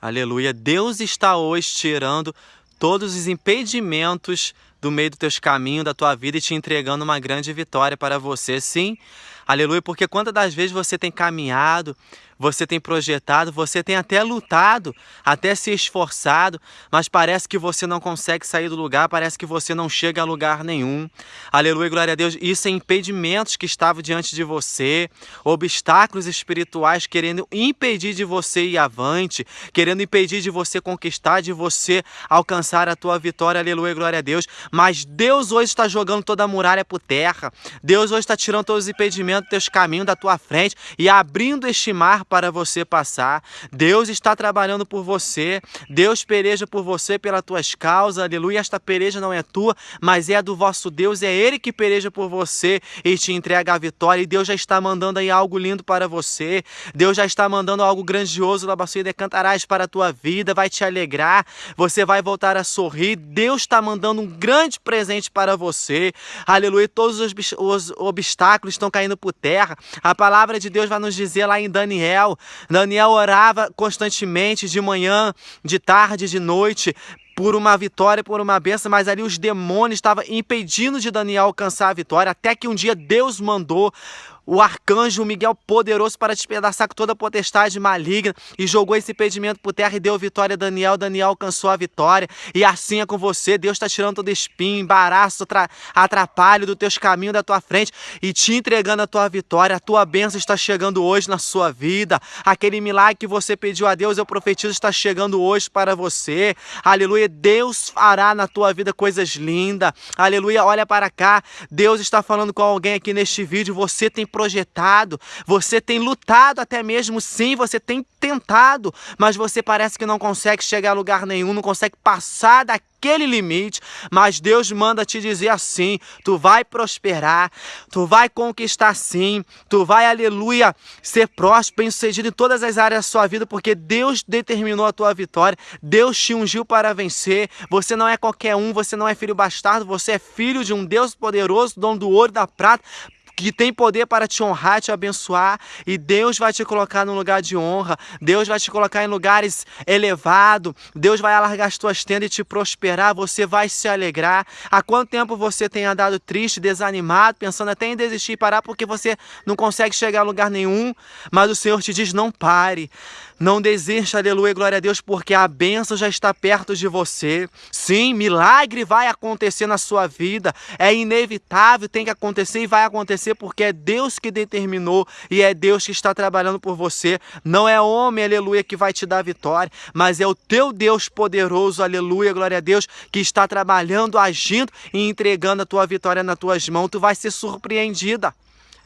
Aleluia. Deus está hoje tirando todos os impedimentos do meio dos teus caminhos, da tua vida e te entregando uma grande vitória para você. Sim, aleluia, porque quantas das vezes você tem caminhado, você tem projetado, você tem até lutado, até se esforçado, mas parece que você não consegue sair do lugar, parece que você não chega a lugar nenhum. Aleluia, glória a Deus. Isso é impedimentos que estavam diante de você, obstáculos espirituais querendo impedir de você ir avante, querendo impedir de você conquistar, de você alcançar a tua vitória. Aleluia, glória a Deus. Mas Deus hoje está jogando toda a muralha por terra. Deus hoje está tirando todos os impedimentos dos teus caminhos da tua frente e abrindo este mar para você passar. Deus está trabalhando por você. Deus pereja por você pelas tuas causas. Aleluia. Esta pereja não é tua, mas é do vosso Deus. É Ele que pereja por você e te entrega a vitória. E Deus já está mandando aí algo lindo para você. Deus já está mandando algo grandioso, Labaçuída, cantarás para a tua vida, vai te alegrar. Você vai voltar a sorrir. Deus está mandando um grande presente para você. Aleluia. Todos os, os obstáculos estão caindo por terra. A palavra de Deus vai nos dizer lá em Daniel. Daniel orava constantemente de manhã, de tarde, de noite, por uma vitória, por uma benção, mas ali os demônios estavam impedindo de Daniel alcançar a vitória, até que um dia Deus mandou o arcanjo Miguel poderoso para despedaçar toda a potestade maligna e jogou esse impedimento por terra e deu vitória a Daniel. Daniel alcançou a vitória e assim é com você. Deus está tirando todo espinho, embaraço, atrapalho do teus caminhos, da tua frente e te entregando a tua vitória. A tua bênção está chegando hoje na sua vida. Aquele milagre que você pediu a Deus, eu profetizo, está chegando hoje para você. Aleluia. Deus fará na tua vida coisas lindas. Aleluia. Olha para cá. Deus está falando com alguém aqui neste vídeo. Você tem projetado, você tem lutado até mesmo, sim, você tem tentado, mas você parece que não consegue chegar a lugar nenhum, não consegue passar daquele limite, mas Deus manda te dizer assim, tu vai prosperar, tu vai conquistar sim, tu vai, aleluia, ser próspero, bem sucedido em todas as áreas da sua vida, porque Deus determinou a tua vitória, Deus te ungiu para vencer, você não é qualquer um, você não é filho bastardo, você é filho de um Deus poderoso, dono do ouro e da prata, que tem poder para te honrar, te abençoar, e Deus vai te colocar num lugar de honra, Deus vai te colocar em lugares elevados, Deus vai alargar as tuas tendas e te prosperar, você vai se alegrar. Há quanto tempo você tem andado triste, desanimado, pensando até em desistir e parar porque você não consegue chegar a lugar nenhum, mas o Senhor te diz, não pare, não desista, aleluia, glória a Deus, porque a bênção já está perto de você. Sim, milagre vai acontecer na sua vida, é inevitável, tem que acontecer e vai acontecer porque é Deus que determinou e é Deus que está trabalhando por você. Não é homem, aleluia, que vai te dar vitória, mas é o teu Deus poderoso, aleluia, glória a Deus, que está trabalhando, agindo e entregando a tua vitória nas tuas mãos. Tu vai ser surpreendida.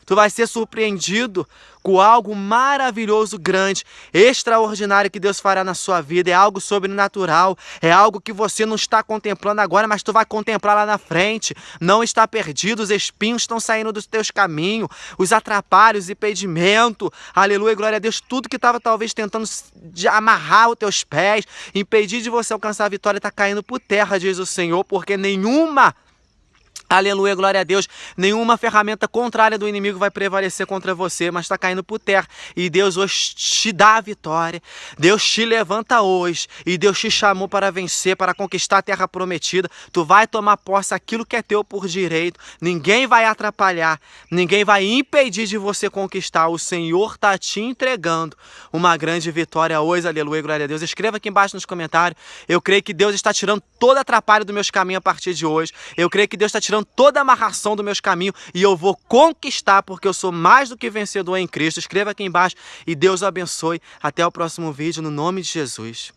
Tu vai ser surpreendido com algo maravilhoso, grande, extraordinário que Deus fará na sua vida. É algo sobrenatural, é algo que você não está contemplando agora, mas tu vai contemplar lá na frente. Não está perdido, os espinhos estão saindo dos teus caminhos, os atrapalhos, impedimento. Aleluia, glória a Deus. Tudo que estava talvez tentando amarrar os teus pés, impedir de você alcançar a vitória, está caindo por terra, diz o Senhor, porque nenhuma Aleluia, glória a Deus. Nenhuma ferramenta contrária do inimigo vai prevalecer contra você, mas está caindo por terra. E Deus hoje te dá a vitória. Deus te levanta hoje. E Deus te chamou para vencer, para conquistar a terra prometida. Tu vai tomar posse aquilo que é teu por direito. Ninguém vai atrapalhar. Ninguém vai impedir de você conquistar. O Senhor está te entregando uma grande vitória hoje. Aleluia, glória a Deus. Escreva aqui embaixo nos comentários. Eu creio que Deus está tirando todo atrapalho dos meus caminhos a partir de hoje. Eu creio que Deus está tirando toda a amarração dos meus caminhos e eu vou conquistar porque eu sou mais do que vencedor em Cristo. Escreva aqui embaixo e Deus abençoe. Até o próximo vídeo no nome de Jesus.